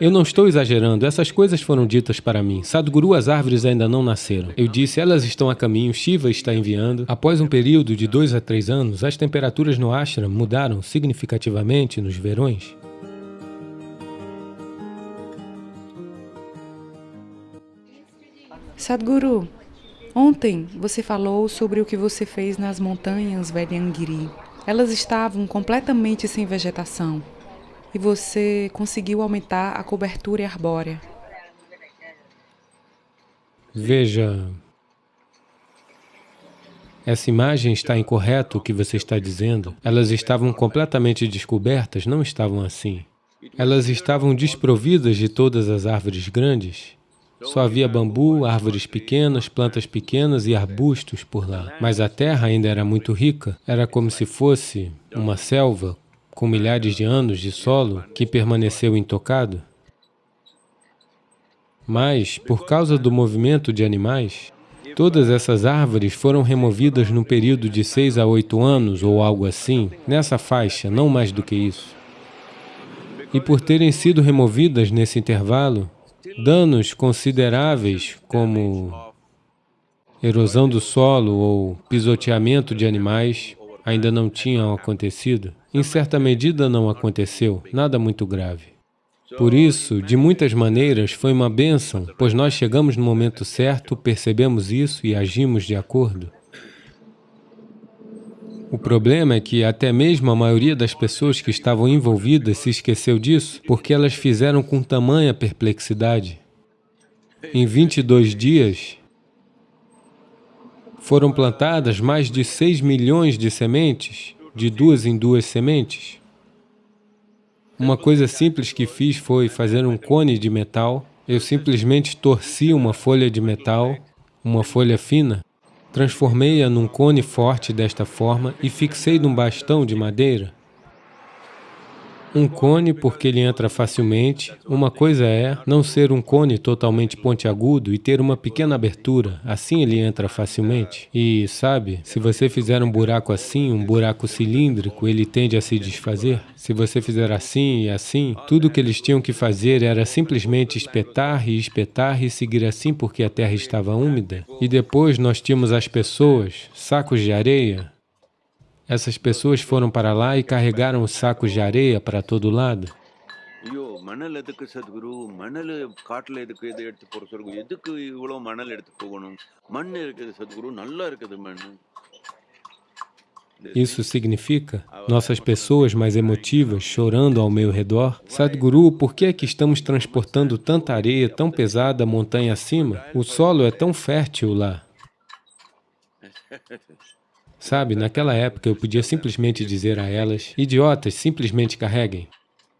Eu não estou exagerando, essas coisas foram ditas para mim. Sadhguru, as árvores ainda não nasceram. Eu disse, elas estão a caminho, Shiva está enviando. Após um período de dois a três anos, as temperaturas no ashram mudaram significativamente nos verões. Sadhguru, ontem você falou sobre o que você fez nas montanhas Vedyangiri. Elas estavam completamente sem vegetação e você conseguiu aumentar a cobertura arbórea. Veja, essa imagem está incorreta o que você está dizendo. Elas estavam completamente descobertas, não estavam assim. Elas estavam desprovidas de todas as árvores grandes. Só havia bambu, árvores pequenas, plantas pequenas e arbustos por lá. Mas a terra ainda era muito rica, era como se fosse uma selva com milhares de anos de solo que permaneceu intocado. Mas, por causa do movimento de animais, todas essas árvores foram removidas no período de seis a oito anos ou algo assim, nessa faixa, não mais do que isso. E por terem sido removidas nesse intervalo, danos consideráveis como erosão do solo ou pisoteamento de animais ainda não tinham acontecido. Em certa medida não aconteceu, nada muito grave. Por isso, de muitas maneiras, foi uma bênção, pois nós chegamos no momento certo, percebemos isso e agimos de acordo. O problema é que até mesmo a maioria das pessoas que estavam envolvidas se esqueceu disso, porque elas fizeram com tamanha perplexidade. Em 22 dias, foram plantadas mais de 6 milhões de sementes, de duas em duas sementes. Uma coisa simples que fiz foi fazer um cone de metal. Eu simplesmente torci uma folha de metal, uma folha fina, transformei-a num cone forte desta forma e fixei num bastão de madeira. Um cone porque ele entra facilmente. Uma coisa é não ser um cone totalmente pontiagudo e ter uma pequena abertura. Assim ele entra facilmente. E, sabe, se você fizer um buraco assim, um buraco cilíndrico, ele tende a se desfazer. Se você fizer assim e assim, tudo o que eles tinham que fazer era simplesmente espetar e espetar e seguir assim porque a terra estava úmida. E depois nós tínhamos as pessoas, sacos de areia, essas pessoas foram para lá e carregaram os sacos de areia para todo lado. Isso significa nossas pessoas mais emotivas chorando ao meu redor. Sadhguru, por que é que estamos transportando tanta areia tão pesada montanha acima? O solo é tão fértil lá. Sabe, naquela época eu podia simplesmente dizer a elas, idiotas, simplesmente carreguem.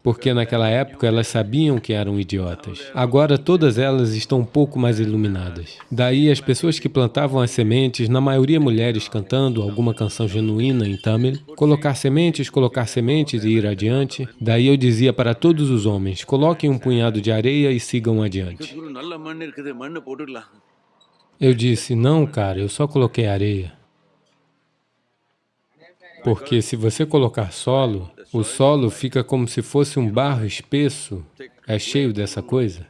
Porque naquela época elas sabiam que eram idiotas. Agora todas elas estão um pouco mais iluminadas. Daí as pessoas que plantavam as sementes, na maioria mulheres cantando alguma canção genuína em Tamil, colocar sementes, colocar sementes e ir adiante. Daí eu dizia para todos os homens, coloquem um punhado de areia e sigam adiante. Eu disse, não cara, eu só coloquei areia. Porque se você colocar solo, o solo fica como se fosse um barro espesso, é cheio dessa coisa.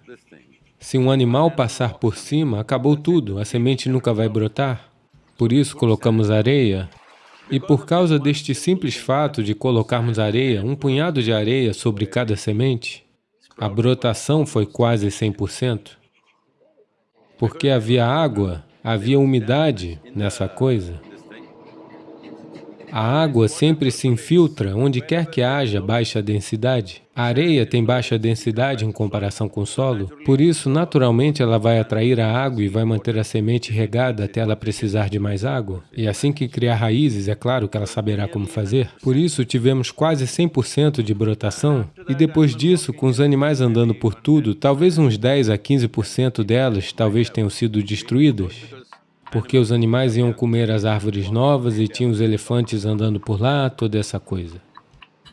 Se um animal passar por cima, acabou tudo, a semente nunca vai brotar. Por isso colocamos areia. E por causa deste simples fato de colocarmos areia, um punhado de areia sobre cada semente, a brotação foi quase 100%. Porque havia água, havia umidade nessa coisa. A água sempre se infiltra onde quer que haja baixa densidade. A areia tem baixa densidade em comparação com o solo, por isso, naturalmente, ela vai atrair a água e vai manter a semente regada até ela precisar de mais água. E assim que criar raízes, é claro que ela saberá como fazer. Por isso, tivemos quase 100% de brotação, e depois disso, com os animais andando por tudo, talvez uns 10 a 15% delas talvez tenham sido destruídas porque os animais iam comer as árvores novas e tinha os elefantes andando por lá, toda essa coisa.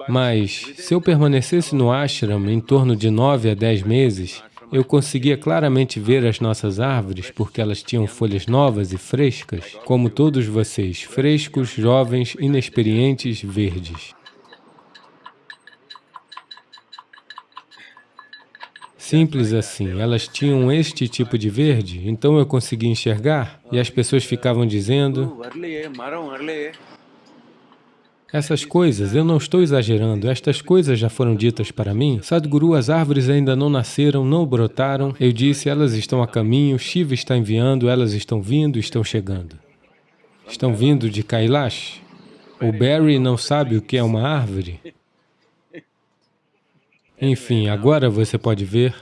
Mas, se eu permanecesse no ashram em torno de nove a dez meses, eu conseguia claramente ver as nossas árvores, porque elas tinham folhas novas e frescas, como todos vocês, frescos, jovens, inexperientes, verdes. Simples assim, elas tinham este tipo de verde, então eu consegui enxergar, e as pessoas ficavam dizendo, essas coisas, eu não estou exagerando, estas coisas já foram ditas para mim. Sadhguru, as árvores ainda não nasceram, não brotaram. Eu disse, elas estão a caminho, Shiva está enviando, elas estão vindo, estão chegando. Estão vindo de Kailash. O Barry não sabe o que é uma árvore. Enfim, agora você pode ver,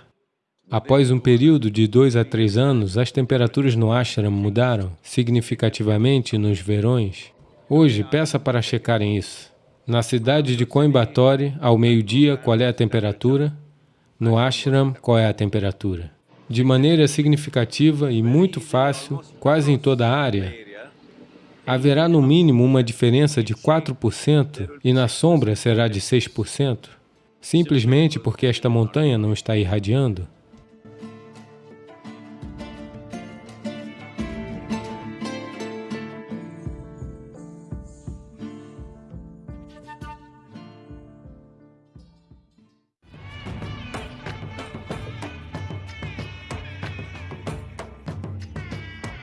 após um período de dois a três anos, as temperaturas no ashram mudaram significativamente nos verões. Hoje, peça para checarem isso. Na cidade de Coimbatore, ao meio-dia, qual é a temperatura? No ashram, qual é a temperatura? De maneira significativa e muito fácil, quase em toda a área, haverá no mínimo uma diferença de 4% e na sombra será de 6%, simplesmente porque esta montanha não está irradiando.